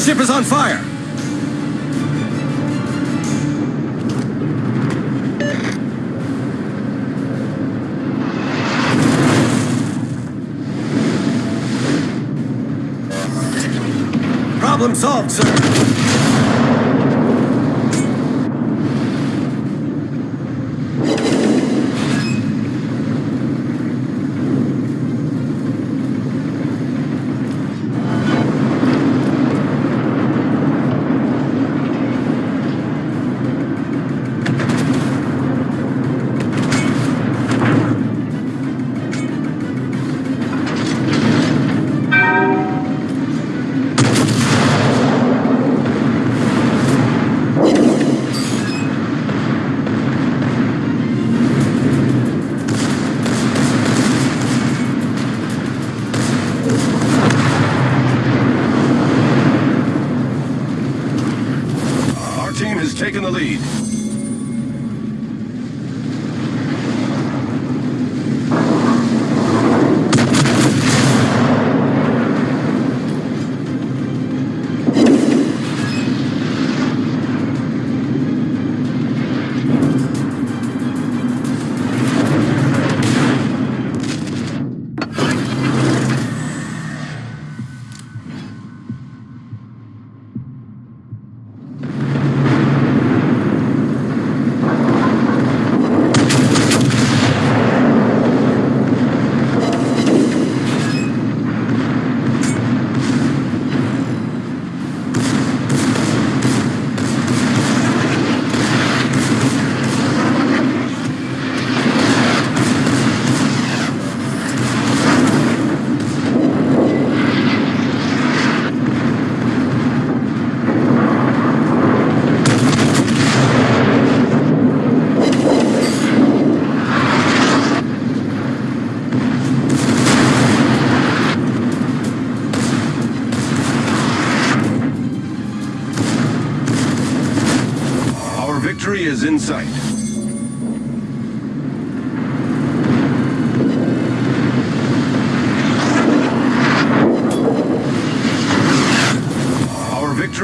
ship is on fire! Problem solved, sir.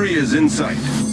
Area is in sight.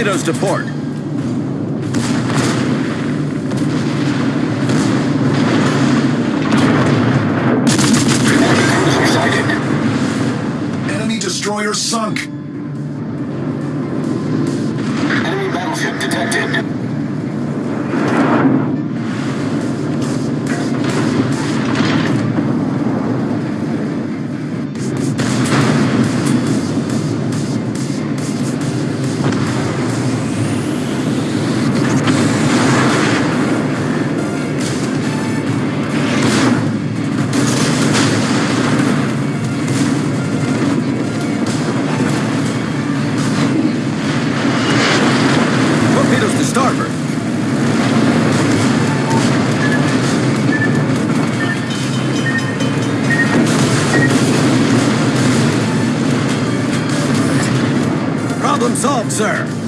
Torpedoes to port. Solved, sir.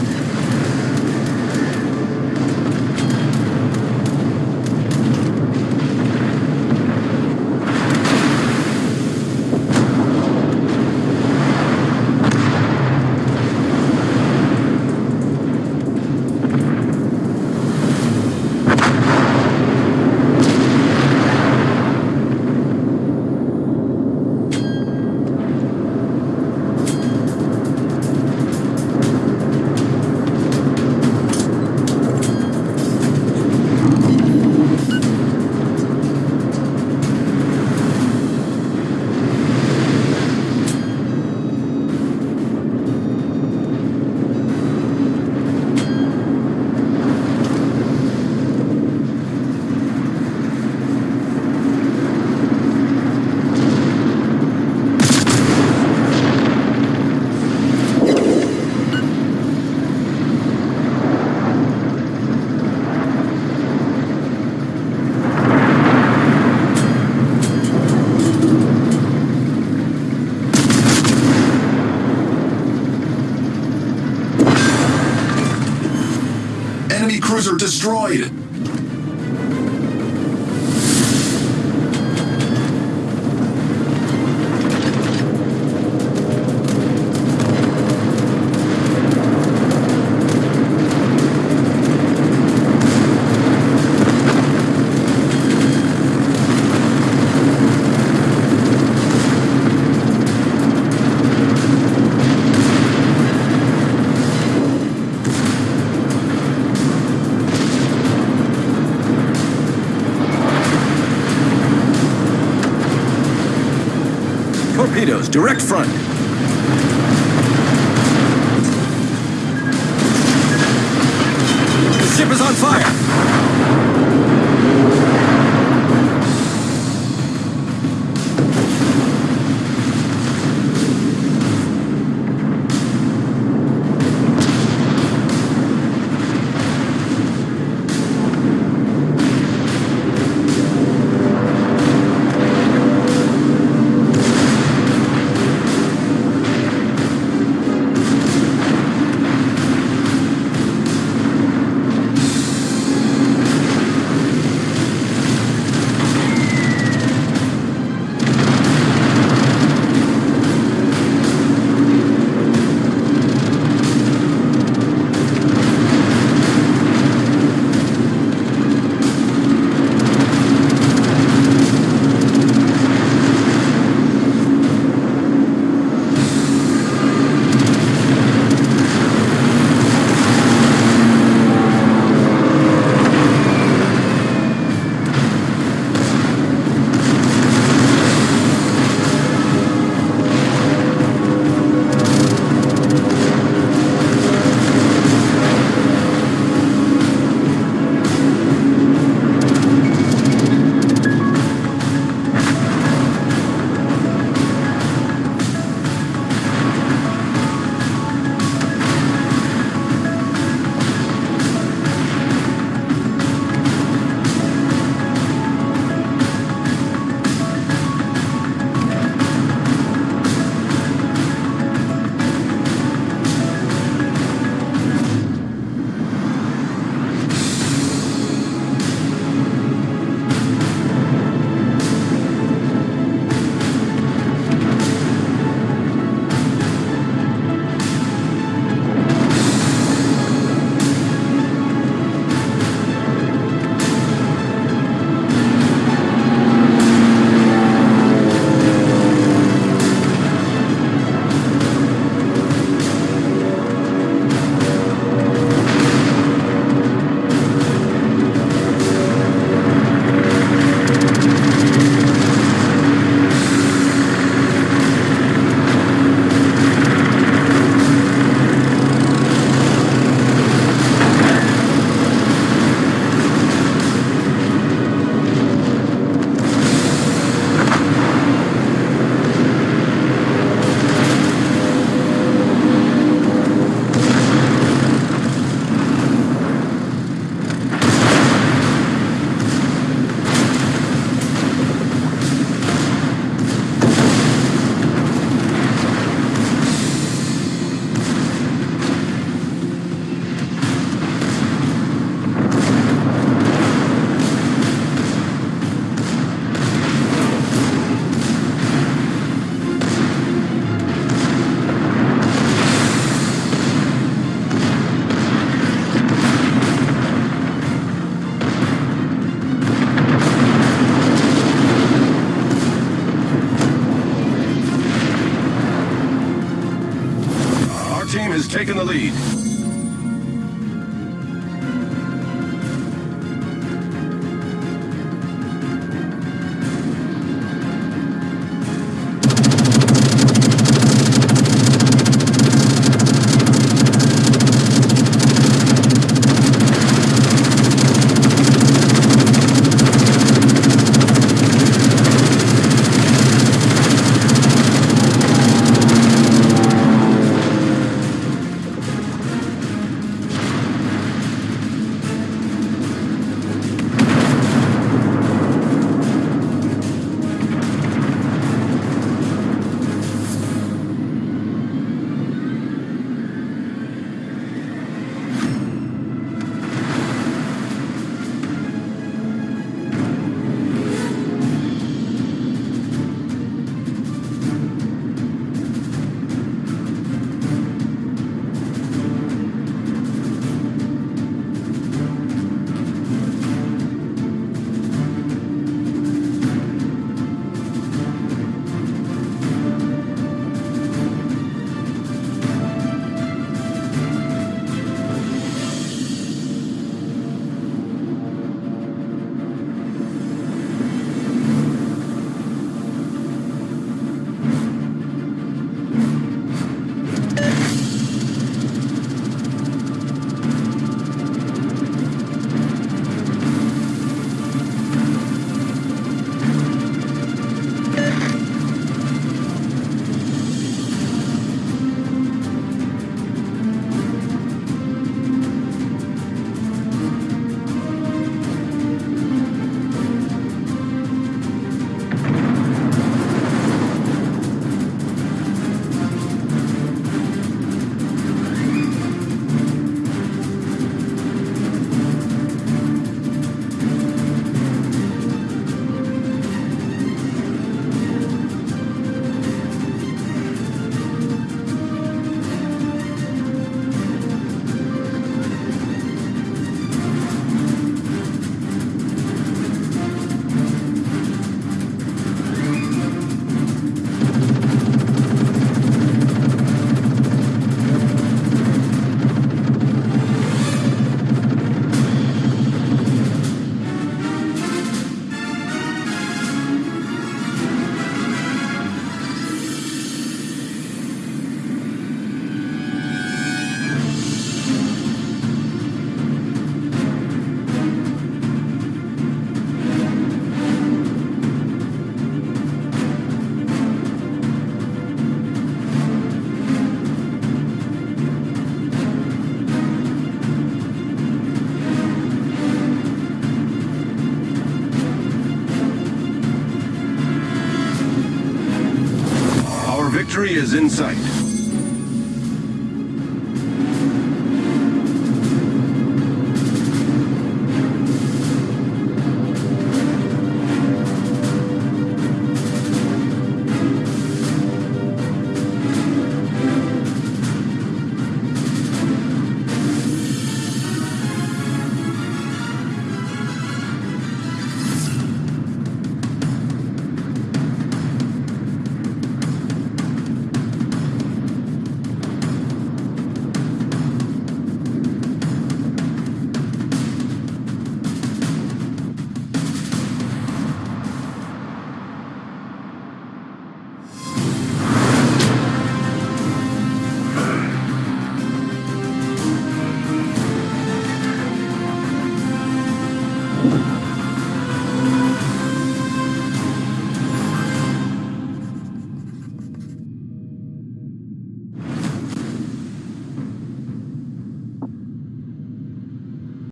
Cruiser destroyed. Direct front. team has taken the lead. Is in sight.